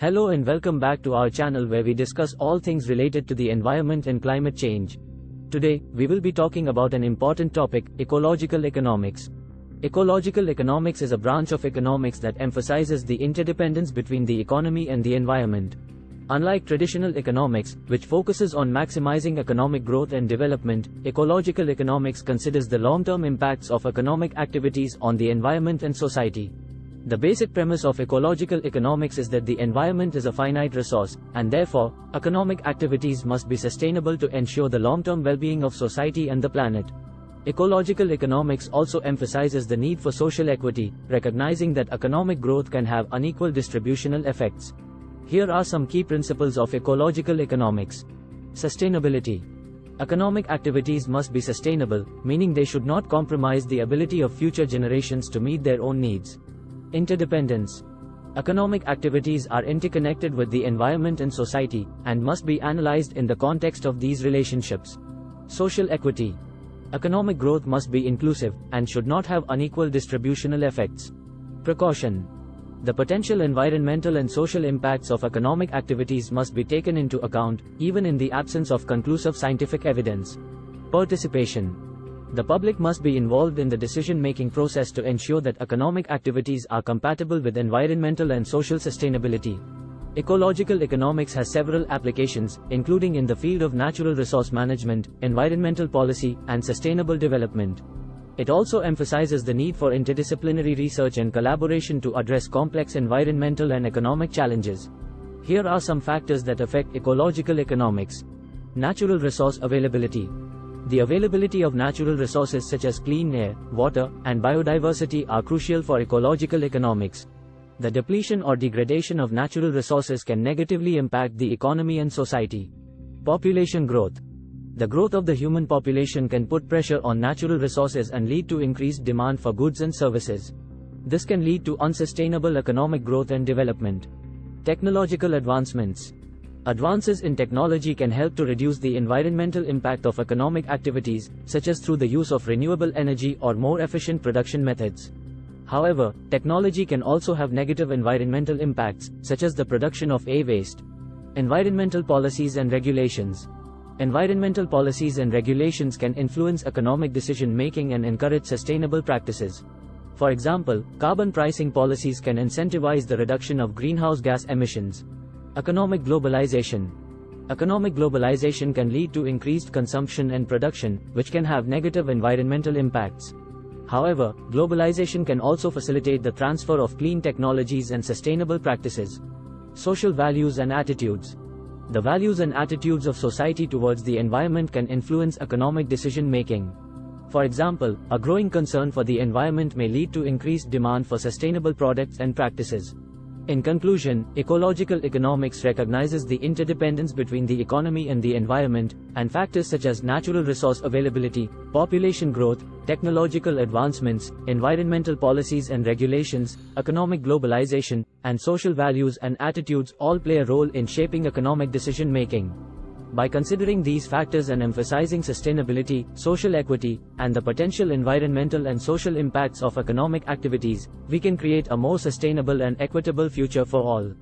Hello and welcome back to our channel where we discuss all things related to the environment and climate change. Today, we will be talking about an important topic, ecological economics. Ecological economics is a branch of economics that emphasizes the interdependence between the economy and the environment. Unlike traditional economics, which focuses on maximizing economic growth and development, ecological economics considers the long-term impacts of economic activities on the environment and society. The basic premise of ecological economics is that the environment is a finite resource, and therefore, economic activities must be sustainable to ensure the long-term well-being of society and the planet. Ecological economics also emphasizes the need for social equity, recognizing that economic growth can have unequal distributional effects. Here are some key principles of ecological economics. Sustainability. Economic activities must be sustainable, meaning they should not compromise the ability of future generations to meet their own needs. Interdependence. Economic activities are interconnected with the environment and society, and must be analyzed in the context of these relationships. Social equity. Economic growth must be inclusive, and should not have unequal distributional effects. Precaution. The potential environmental and social impacts of economic activities must be taken into account, even in the absence of conclusive scientific evidence. Participation. The public must be involved in the decision-making process to ensure that economic activities are compatible with environmental and social sustainability. Ecological economics has several applications, including in the field of natural resource management, environmental policy, and sustainable development. It also emphasizes the need for interdisciplinary research and collaboration to address complex environmental and economic challenges. Here are some factors that affect ecological economics. Natural resource availability. The availability of natural resources such as clean air, water, and biodiversity are crucial for ecological economics. The depletion or degradation of natural resources can negatively impact the economy and society. Population growth. The growth of the human population can put pressure on natural resources and lead to increased demand for goods and services. This can lead to unsustainable economic growth and development. Technological advancements. Advances in technology can help to reduce the environmental impact of economic activities, such as through the use of renewable energy or more efficient production methods. However, technology can also have negative environmental impacts, such as the production of e-waste. Environmental policies and regulations. Environmental policies and regulations can influence economic decision-making and encourage sustainable practices. For example, carbon pricing policies can incentivize the reduction of greenhouse gas emissions. Economic globalization. Economic globalization can lead to increased consumption and production, which can have negative environmental impacts. However, globalization can also facilitate the transfer of clean technologies and sustainable practices. Social values and attitudes. The values and attitudes of society towards the environment can influence economic decision making. For example, a growing concern for the environment may lead to increased demand for sustainable products and practices. In conclusion, ecological economics recognizes the interdependence between the economy and the environment, and factors such as natural resource availability, population growth, technological advancements, environmental policies and regulations, economic globalization, and social values and attitudes all play a role in shaping economic decision making. By considering these factors and emphasizing sustainability, social equity, and the potential environmental and social impacts of economic activities, we can create a more sustainable and equitable future for all.